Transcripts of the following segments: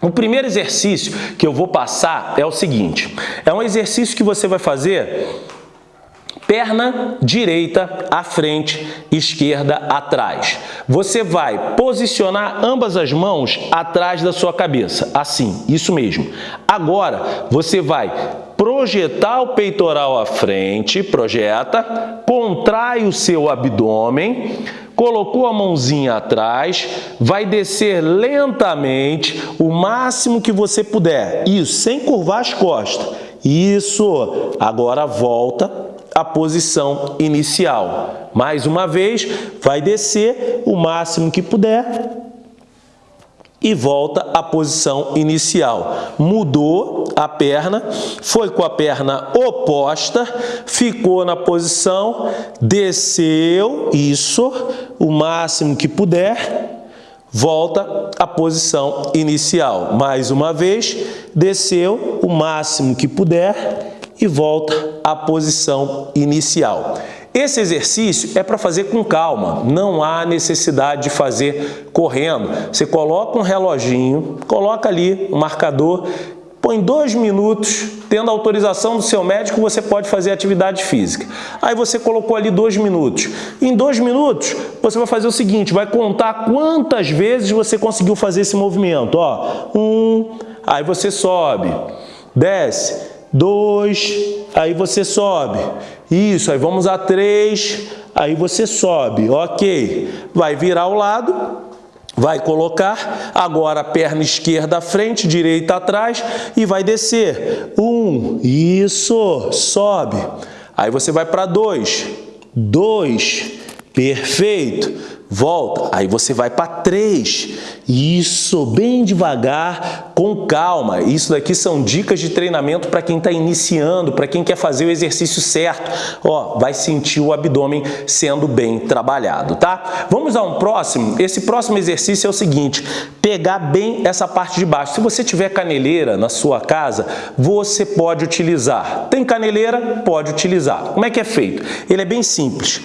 O primeiro exercício que eu vou passar é o seguinte, é um exercício que você vai fazer perna direita à frente, esquerda atrás. Você vai posicionar ambas as mãos atrás da sua cabeça, assim, isso mesmo. Agora, você vai projetar o peitoral à frente, projeta, contrai o seu abdômen, colocou a mãozinha atrás, vai descer lentamente o máximo que você puder. Isso, sem curvar as costas. Isso. Agora volta à posição inicial. Mais uma vez, vai descer o máximo que puder e volta à posição inicial. Mudou a perna, foi com a perna oposta, ficou na posição, desceu, isso, o máximo que puder, volta à posição inicial. Mais uma vez, desceu o máximo que puder e volta à posição inicial. Esse exercício é para fazer com calma, não há necessidade de fazer correndo. Você coloca um reloginho, coloca ali um marcador, põe dois minutos, tendo autorização do seu médico, você pode fazer atividade física. Aí você colocou ali dois minutos. Em dois minutos, você vai fazer o seguinte, vai contar quantas vezes você conseguiu fazer esse movimento. Ó, um, aí você sobe, desce, dois, aí você sobe. Isso, aí vamos a três, aí você sobe, ok. Vai virar o lado, vai colocar agora a perna esquerda à frente, direita atrás e vai descer. Um, isso, sobe. Aí você vai para dois, dois, perfeito volta, aí você vai para três. Isso, bem devagar, com calma. Isso daqui são dicas de treinamento para quem está iniciando, para quem quer fazer o exercício certo. Ó, vai sentir o abdômen sendo bem trabalhado, tá? Vamos a um próximo. Esse próximo exercício é o seguinte, pegar bem essa parte de baixo. Se você tiver caneleira na sua casa, você pode utilizar. Tem caneleira? Pode utilizar. Como é que é feito? Ele é bem simples.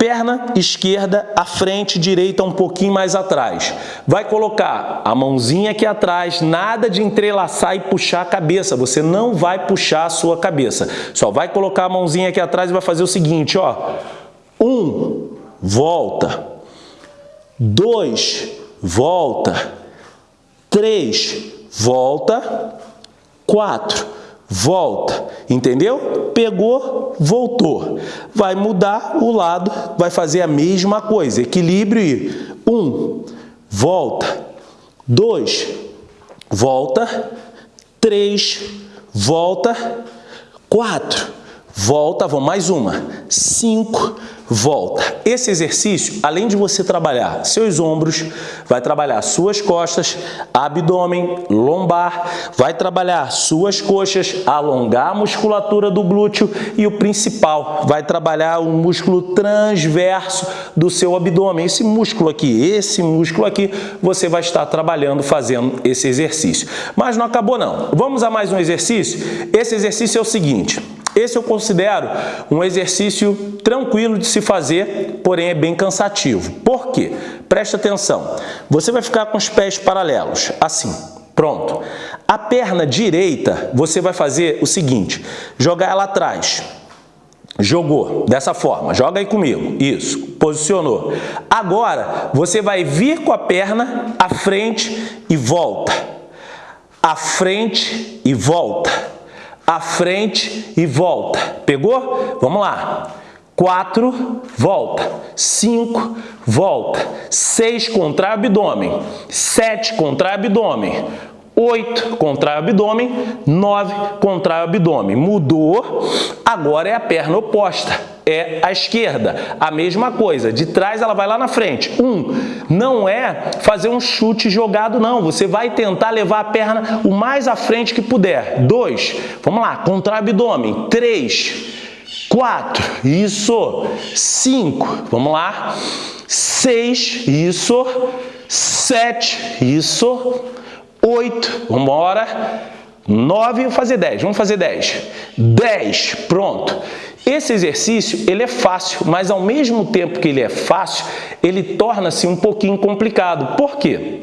Perna esquerda à frente, direita um pouquinho mais atrás. Vai colocar a mãozinha aqui atrás, nada de entrelaçar e puxar a cabeça. Você não vai puxar a sua cabeça. Só vai colocar a mãozinha aqui atrás e vai fazer o seguinte, ó. Um, volta. Dois, volta. Três, volta. Quatro, volta, entendeu? Pegou, voltou. Vai mudar o lado, vai fazer a mesma coisa, equilíbrio e um, volta, dois, volta, três, volta, quatro, volta, vamos mais uma, cinco, volta. Esse exercício, além de você trabalhar seus ombros, vai trabalhar suas costas, abdômen, lombar, vai trabalhar suas coxas, alongar a musculatura do glúteo e o principal, vai trabalhar o músculo transverso do seu abdômen. Esse músculo aqui, esse músculo aqui, você vai estar trabalhando, fazendo esse exercício. Mas não acabou não. Vamos a mais um exercício? Esse exercício é o seguinte, esse eu considero um exercício tranquilo de se fazer, porém é bem cansativo. Por quê? Presta atenção. Você vai ficar com os pés paralelos, assim. Pronto. A perna direita, você vai fazer o seguinte, jogar ela atrás. Jogou, dessa forma, joga aí comigo, isso, posicionou. Agora, você vai vir com a perna à frente e volta. À frente e volta à frente e volta. Pegou? Vamos lá. 4, volta. 5, volta. 6, contrai abdômen. 7, contrai abdômen. 8, contrai abdômen. 9, contrai abdômen. Mudou. Agora é a perna oposta é a esquerda. A mesma coisa, de trás ela vai lá na frente. Um, não é fazer um chute jogado não, você vai tentar levar a perna o mais à frente que puder. Dois, vamos lá, contra o abdômen. Três, quatro, isso. Cinco, vamos lá. Seis, isso. Sete, isso. Oito, vamos embora. Nove, vou fazer dez, vamos fazer dez. Dez, pronto. Esse exercício ele é fácil, mas ao mesmo tempo que ele é fácil, ele torna-se um pouquinho complicado. Por quê?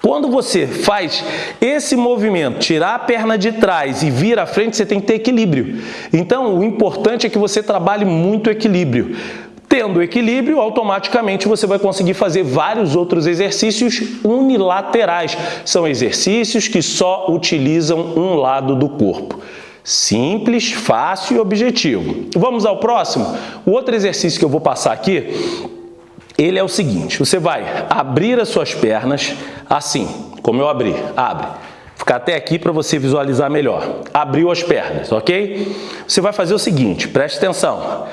Quando você faz esse movimento, tirar a perna de trás e vir à frente, você tem que ter equilíbrio. Então, o importante é que você trabalhe muito equilíbrio. Tendo equilíbrio, automaticamente você vai conseguir fazer vários outros exercícios unilaterais. São exercícios que só utilizam um lado do corpo. Simples, fácil e objetivo. Vamos ao próximo? O outro exercício que eu vou passar aqui ele é o seguinte, você vai abrir as suas pernas assim, como eu abri, abre. Ficar até aqui para você visualizar melhor. Abriu as pernas, ok? Você vai fazer o seguinte, preste atenção.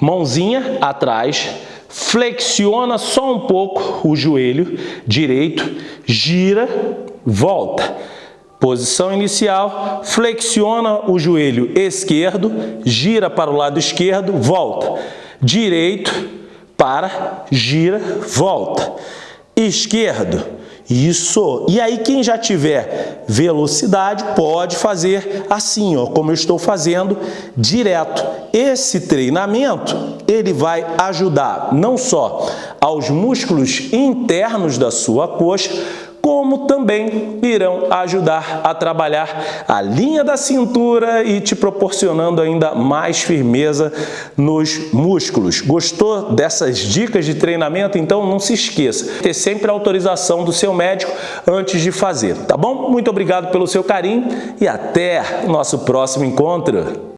Mãozinha atrás, flexiona só um pouco o joelho direito, gira, volta. Posição inicial, flexiona o joelho esquerdo, gira para o lado esquerdo, volta. Direito, para, gira, volta. Esquerdo, isso. E aí quem já tiver velocidade pode fazer assim, ó, como eu estou fazendo, direto. Esse treinamento, ele vai ajudar não só aos músculos internos da sua coxa, como também irão ajudar a trabalhar a linha da cintura e te proporcionando ainda mais firmeza nos músculos. Gostou dessas dicas de treinamento? Então não se esqueça, ter sempre a autorização do seu médico antes de fazer, tá bom? Muito obrigado pelo seu carinho e até nosso próximo encontro.